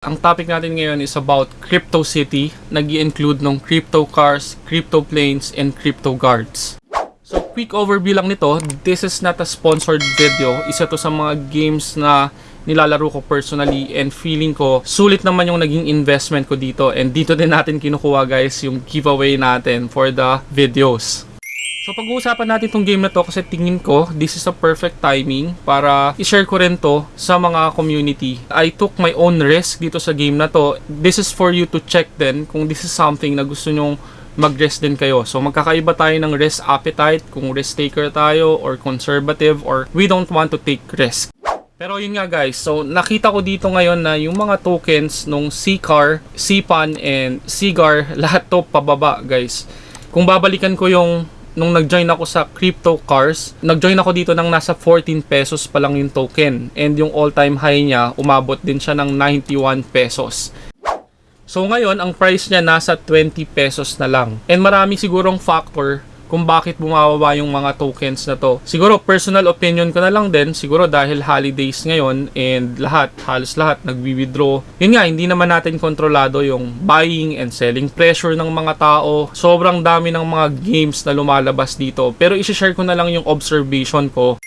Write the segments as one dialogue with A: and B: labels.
A: Ang topic natin ngayon is about Crypto City. nag include ng crypto cars, crypto planes, and crypto guards. So, quick overview lang nito. This is not a sponsored video. Isa to sa mga games na nilalaro ko personally and feeling ko sulit naman yung naging investment ko dito and dito din natin kinukuha guys yung giveaway natin for the videos. So pag-uusapan natin tong game na to kasi tingin ko this is a perfect timing para i-share ko rin to sa mga community. I took my own risk dito sa game na to. This is for you to check din kung this is something na gusto nyong mag-risk din kayo. So magkakaiba tayo ng risk appetite kung risk taker tayo or conservative or we don't want to take risk. Pero yun nga guys, so nakita ko dito ngayon na yung mga tokens nung CCAR, CPAN, and CGAR, lahat to pababa guys. Kung babalikan ko yung nung nag-join ako sa crypto cars, nag-join ako dito ng nasa 14 pesos pa lang yung token. And yung all-time high niya, umabot din siya ng 91 pesos. So ngayon, ang price niya nasa 20 pesos na lang. And marami sigurong factor kung bakit bumababa yung mga tokens na to. Siguro personal opinion ko na lang din, siguro dahil holidays ngayon and lahat, halos lahat nagwi-withdraw. Yun nga, hindi naman natin kontrolado yung buying and selling pressure ng mga tao. Sobrang dami ng mga games na lumalabas dito. Pero i-share ko na lang yung observation ko.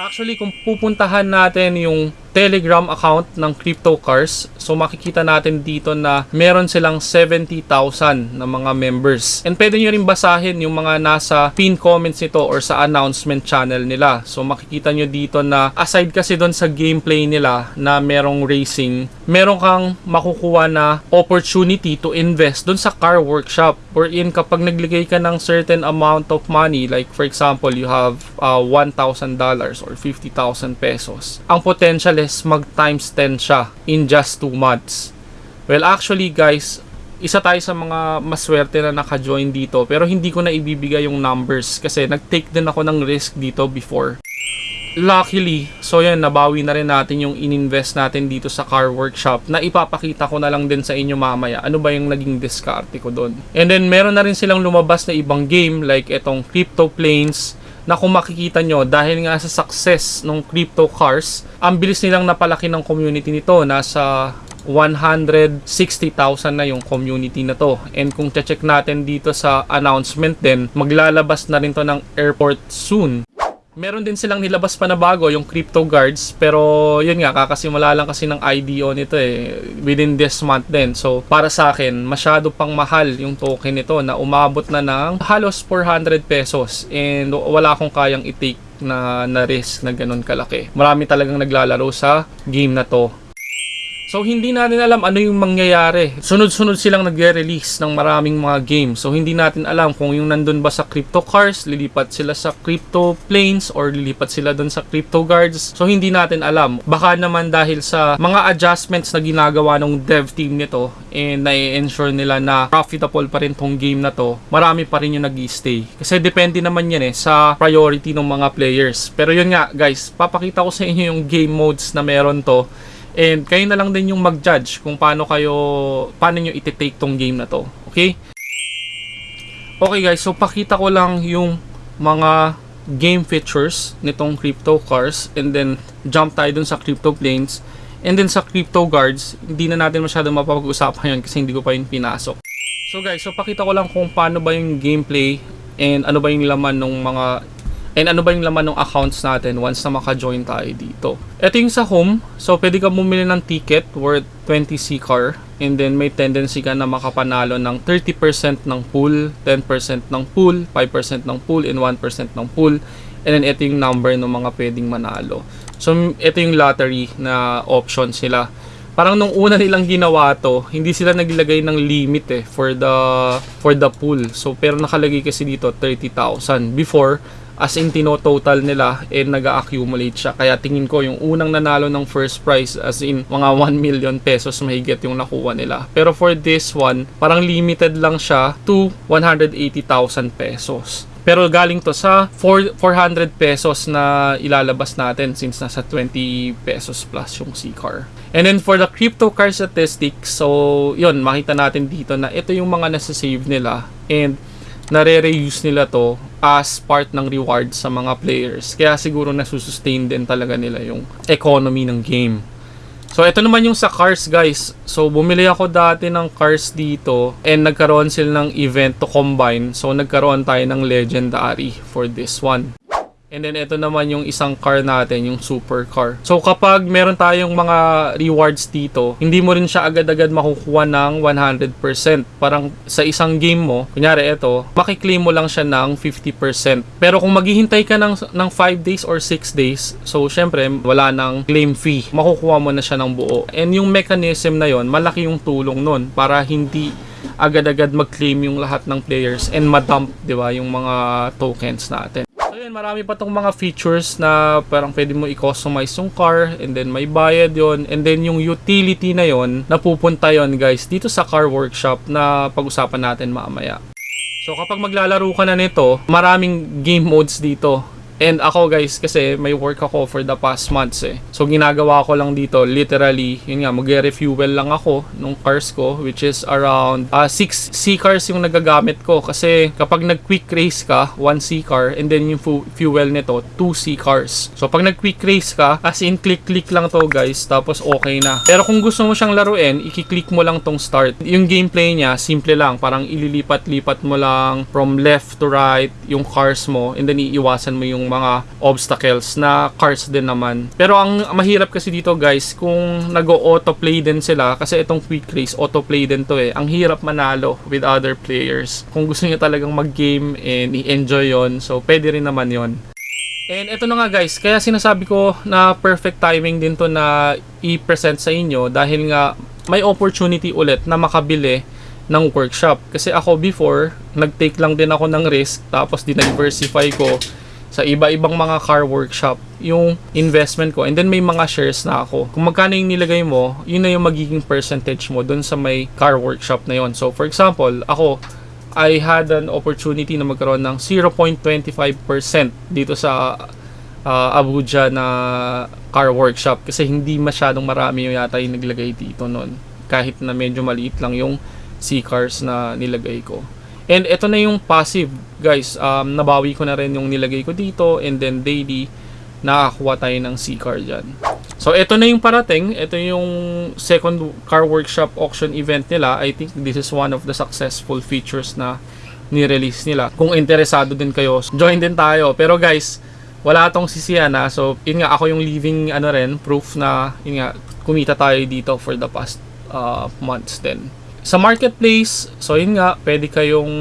A: Actually, kung pupuntahan natin yung Telegram account ng Crypto Cars. So makikita natin dito na meron silang 70,000 na mga members. And pwede nyo rin basahin yung mga nasa pin comments nito or sa announcement channel nila. So makikita nyo dito na aside kasi doon sa gameplay nila na merong racing, meron kang makukuha na opportunity to invest doon sa car workshop wherein kapag nagligay ka ng certain amount of money like for example you have uh, $1,000 or 50,000 pesos. Ang potential is mag times 10 siya in just 2 months. Well, actually guys, isa tayo sa mga maswerte na naka-join dito pero hindi ko na ibibigay yung numbers kasi nag-take din ako ng risk dito before. Luckily, so yan, nabawi na rin natin yung ininvest natin dito sa car workshop na ipapakita ko na lang din sa inyo mamaya ano ba yung naging diskarte ko doon. And then meron na rin silang lumabas na ibang game like itong Crypto Planes, na kung makikita nyo, dahil nga sa success ng crypto cars, ang bilis nilang napalaki ng community nito. Nasa 160,000 na yung community na to. And kung check natin dito sa announcement din, maglalabas na rin to ng airport soon. Meron din silang nilabas pa na bago, yung Crypto Guards. Pero yun nga, kakasimula lang kasi ng IDO nito eh. Within this month din. So para sa akin, masyado pang mahal yung token nito na umabot na ng halos 400 pesos. And wala akong kayang i-take na, na risk na ganun kalaki. Marami talagang naglalaro sa game na to. So hindi natin alam ano yung mangyayari. Sunod-sunod silang nagre-release ng maraming mga games. So hindi natin alam kung yung nandun ba sa crypto cars, lilipat sila sa crypto planes or lilipat sila dun sa crypto guards. So hindi natin alam. Baka naman dahil sa mga adjustments na ginagawa ng dev team nito and na-ensure nila na profitable pa rin tong game na to, marami pa rin yung nag stay Kasi depende naman yan eh sa priority ng mga players. Pero yun nga guys, papakita ko sa inyo yung game modes na meron to And kayo na lang din yung mag-judge kung paano kayo, paano nyo iti-take tong game na to. Okay? Okay guys, so pakita ko lang yung mga game features nitong crypto cars. And then jump tayo dun sa crypto planes. And then sa crypto guards hindi na natin masyado mapapag-usapan yun kasi hindi ko pa yun pinasok. So guys. So pakita ko lang kung paano ba yung gameplay and ano ba yung laman ng mga And ano ba yung laman ng accounts natin once na maka-join tayo dito. Ito yung sa home. So, pwede ka bumili ng ticket worth 20 C-car. And then, may tendency ka na makapanalo ng 30% ng pool, 10% ng pool, 5% ng pool, and 1% ng pool. And then, ito yung number ng mga pwedeng manalo. So, ito yung lottery na option sila. Parang nung una nilang ginawa to, hindi sila naglagay ng limit eh for the for the pool. So pero nakalagay kasi dito 30,000. Before as in tino-total nila and nag-accumulate siya. Kaya tingin ko yung unang nanalo ng first prize as in mga 1 million pesos mahigit yung nakuha nila. Pero for this one, parang limited lang siya to 180,000 pesos. Pero galing to sa 4, 400 pesos na ilalabas natin since nasa 20 pesos plus yung C-car. And then for the crypto car statistics, so yun, makita natin dito na ito yung mga nasa-save nila. And nare-reuse nila to as part ng reward sa mga players. Kaya siguro nasusustain din talaga nila yung economy ng game. So, ito naman yung sa cars, guys. So, bumili ako dati ng cars dito and nagkaroon sila ng event to combine. So, nagkaroon tayo ng legendary for this one. And then, ito naman yung isang car natin, yung super car. So, kapag meron tayong mga rewards dito, hindi mo rin siya agad-agad makukuha ng 100%. Parang sa isang game mo, kunyari ito, makiklaim mo lang siya ng 50%. Pero kung maghihintay ka ng, ng 5 days or 6 days, so, syempre, wala nang claim fee. Makukuha mo na siya ng buo. And yung mechanism na yon malaki yung tulong nun para hindi agad-agad mag-claim yung lahat ng players and madump, di ba, yung mga tokens natin. Yun, marami pa tong mga features na parang pwede mo i-customize yung car and then may bayad yon and then yung utility na yon napupunta yon guys dito sa car workshop na pag-usapan natin mamaya. So kapag maglalaro ka na nito, maraming game modes dito. And ako guys, kasi may work ako for the past months eh. So ginagawa ko lang dito, literally, yun nga, mag-refuel lang ako nung cars ko, which is around 6 C cars yung nagagamit ko. Kasi kapag nag-quick race ka, 1 C car, and then yung fu- fuel nito, 2 C cars. So pag nag-quick race ka, as in click-click lang to guys, tapos okay na. Pero kung gusto mo siyang laruin, i-click mo lang tong start. Yung gameplay niya, simple lang, parang ililipat-lipat mo lang from left to right yung cars mo, and then iiwasan mo yung mga obstacles na cars din naman. Pero ang mahirap kasi dito guys, kung nag-autoplay din sila, kasi itong quick race, autoplay din to eh. Ang hirap manalo with other players. Kung gusto niyo talagang mag-game and i-enjoy yon so pwede rin naman yon And ito na nga guys, kaya sinasabi ko na perfect timing din to na i-present sa inyo dahil nga may opportunity ulit na makabili ng workshop. Kasi ako before, nag-take lang din ako ng risk tapos diversify ko sa iba-ibang mga car workshop yung investment ko and then may mga shares na ako. Kung magkano yung nilagay mo, yun na yung magiging percentage mo dun sa may car workshop na yon. So for example, ako I had an opportunity na magkaroon ng 0.25% dito sa uh, Abuja na car workshop kasi hindi masyadong marami yung yata yung naglagay dito noon kahit na medyo maliit lang yung C-cars na nilagay ko. And ito na yung passive, guys. Um, nabawi ko na rin yung nilagay ko dito and then daily nakakuha tayo ng C-car dyan. So, ito na yung parating. Ito yung second car workshop auction event nila. I think this is one of the successful features na ni-release nila. Kung interesado din kayo, join din tayo. Pero guys, wala tong sisiyan na. So, yun nga, ako yung living ano rin, proof na, yun nga, kumita tayo dito for the past uh, months din. Sa marketplace, so yun nga, pwede kayong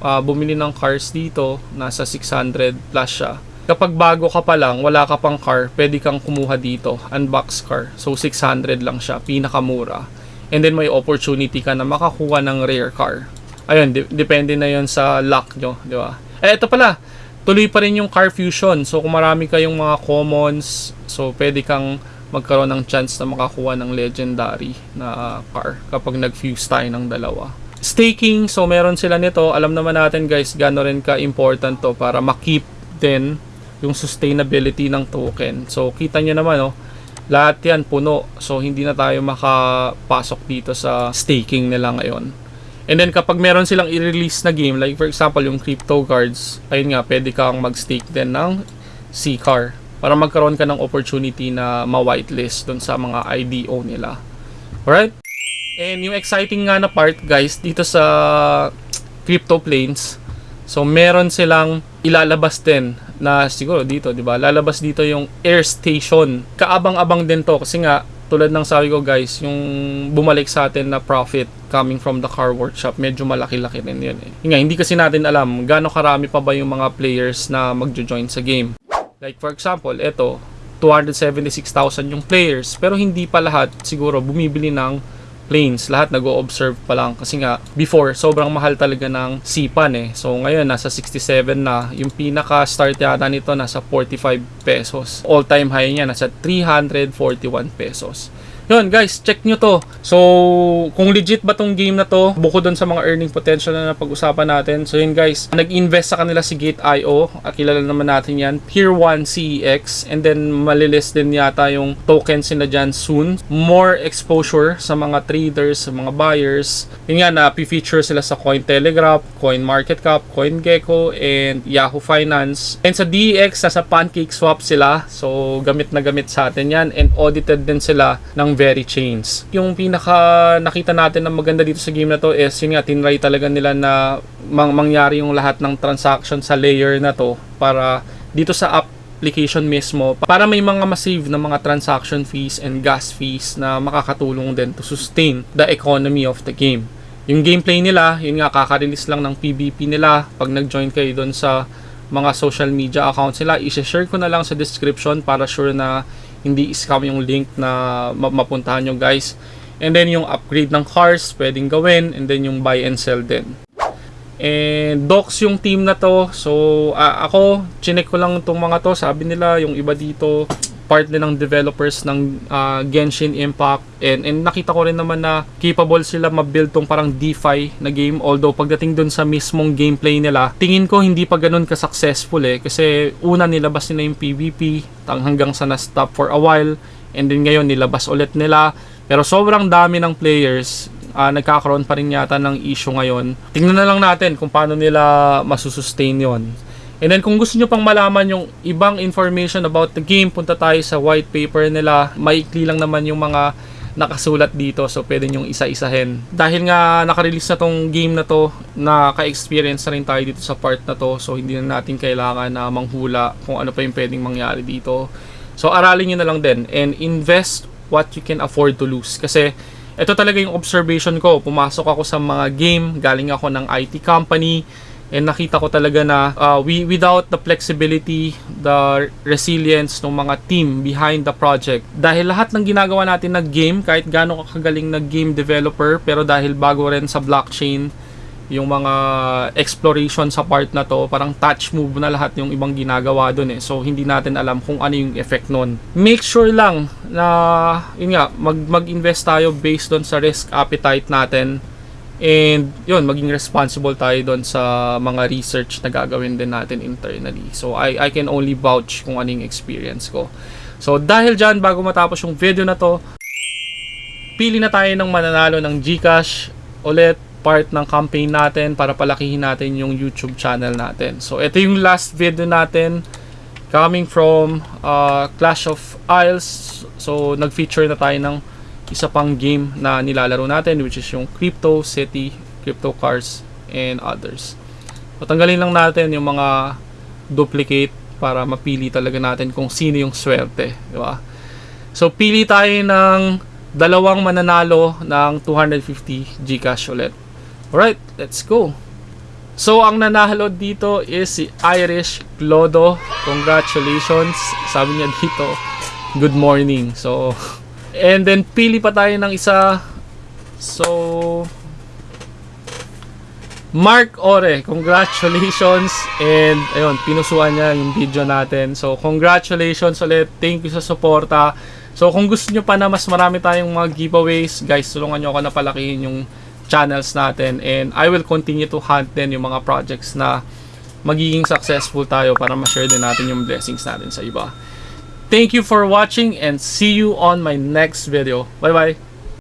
A: uh, bumili ng cars dito, nasa 600 plus siya. Kapag bago ka pa lang, wala ka pang car, pwede kang kumuha dito, unbox car. So 600 lang siya, pinakamura. And then may opportunity ka na makakuha ng rare car. Ayun, de- depende na yon sa luck nyo, di ba? Eh, ito pala, tuloy pa rin yung car fusion. So kung marami kayong mga commons, so pwede kang magkaroon ng chance na makakuha ng legendary na car kapag nag-fuse tayo ng dalawa. Staking, so meron sila nito. Alam naman natin guys, gano'n rin ka-important to para makip din yung sustainability ng token. So kita nyo naman, oh, lahat yan puno. So hindi na tayo makapasok dito sa staking nila ngayon. And then kapag meron silang i-release na game, like for example yung crypto cards, ayun nga, pwede kang mag-stake din ng C-car para magkaroon ka ng opportunity na ma-whitelist dun sa mga IDO nila. Alright? And yung exciting nga na part, guys, dito sa crypto planes, so meron silang ilalabas din na siguro dito, 'di ba? Lalabas dito yung air station. Kaabang-abang din 'to kasi nga tulad ng sabi ko guys, yung bumalik sa atin na profit coming from the car workshop, medyo malaki-laki rin yun eh. Nga, hindi kasi natin alam gaano karami pa ba yung mga players na magjo-join sa game. Like for example, ito, 276,000 yung players, pero hindi pa lahat siguro bumibili ng planes. Lahat nag-o-observe pa lang kasi nga before sobrang mahal talaga ng sipan eh. So ngayon nasa 67 na. Yung pinaka start yata nito nasa 45 pesos. All time high niya nasa 341 pesos. Yun guys, check nyo to. So, kung legit ba tong game na to, bukod dun sa mga earning potential na napag-usapan natin. So yun guys, nag-invest sa kanila si Gate.io. Kilala naman natin yan. Tier 1 CEX. And then, malilist din yata yung tokens nila dyan soon. More exposure sa mga traders, sa mga buyers. Yun nga, na-feature sila sa Cointelegraph, CoinMarketCap, CoinGecko, and Yahoo Finance. And sa DEX, nasa PancakeSwap sila. So, gamit na gamit sa atin yan. And audited din sila ng Very Chains. Yung pinaka nakita natin na maganda dito sa game na to is yun nga, tinry talaga nila na mang mangyari yung lahat ng transaction sa layer na to para dito sa application mismo para may mga massive na mga transaction fees and gas fees na makakatulong din to sustain the economy of the game. Yung gameplay nila, yun nga, kaka-release lang ng PvP nila. Pag nag-join kayo doon sa mga social media accounts nila, i-share ko na lang sa description para sure na hindi scam yung link na ma- mapuntahan nyo guys. And then yung upgrade ng cars, pwedeng gawin. And then yung buy and sell din. And docs yung team na to. So ah, ako, chinek ko lang itong mga to. Sabi nila yung iba dito, part din ng developers ng ah, Genshin Impact. And, and nakita ko rin naman na capable sila ma-build tong parang DeFi na game. Although pagdating dun sa mismong gameplay nila, tingin ko hindi pa ganun ka-successful eh. Kasi una nilabas nila yung PvP hanggang sa na-stop for a while. And then ngayon nilabas ulit nila. Pero sobrang dami ng players ah, nagkakaroon pa rin yata ng issue ngayon. Tingnan na lang natin kung paano nila masusustain yon. And then kung gusto nyo pang malaman yung ibang information about the game, punta tayo sa white paper nila. Maikli lang naman yung mga nakasulat dito so pwede nyong isa-isahin. Dahil nga nakarelease na tong game na to, naka-experience na rin tayo dito sa part na to so hindi na natin kailangan na manghula kung ano pa yung pwedeng mangyari dito. So aralin nyo na lang din and invest what you can afford to lose. Kasi ito talaga yung observation ko. Pumasok ako sa mga game, galing ako ng IT company, and nakita ko talaga na uh, we, without the flexibility, the resilience ng mga team behind the project, dahil lahat ng ginagawa natin na game, kahit gaano kakagaling na game developer, pero dahil bago rin sa blockchain, yung mga exploration sa part na to, parang touch move na lahat yung ibang ginagawa doon eh. So hindi natin alam kung ano yung effect nun. Make sure lang na yun nga, mag mag-invest tayo based doon sa risk appetite natin. And yun, maging responsible tayo doon sa mga research na gagawin din natin internally. So I I can only vouch kung ano yung experience ko. So dahil dyan, bago matapos yung video na to, pili na tayo ng mananalo ng GCash ulit part ng campaign natin para palakihin natin yung YouTube channel natin. So, ito yung last video natin coming from uh, Clash of Isles. So, nag-feature na tayo ng isa pang game na nilalaro natin which is yung Crypto City, Crypto Cars, and others. So, tanggalin lang natin yung mga duplicate para mapili talaga natin kung sino yung swerte. Di ba? So, pili tayo ng dalawang mananalo ng 250 Gcash ulit. Alright, let's go. So, ang nanalo dito is si Irish Clodo. Congratulations. Sabi niya dito, good morning. So, and then pili pa tayo ng isa. So, Mark Ore, congratulations. And, ayun, pinusuan niya yung video natin. So, congratulations ulit. Thank you sa suporta. So, kung gusto nyo pa na mas marami tayong mga giveaways, guys, tulungan nyo ako na palakihin yung channels natin and I will continue to hunt din yung mga projects na magiging successful tayo para ma-share din natin yung blessings natin sa iba. Thank you for watching and see you on my next video. Bye bye!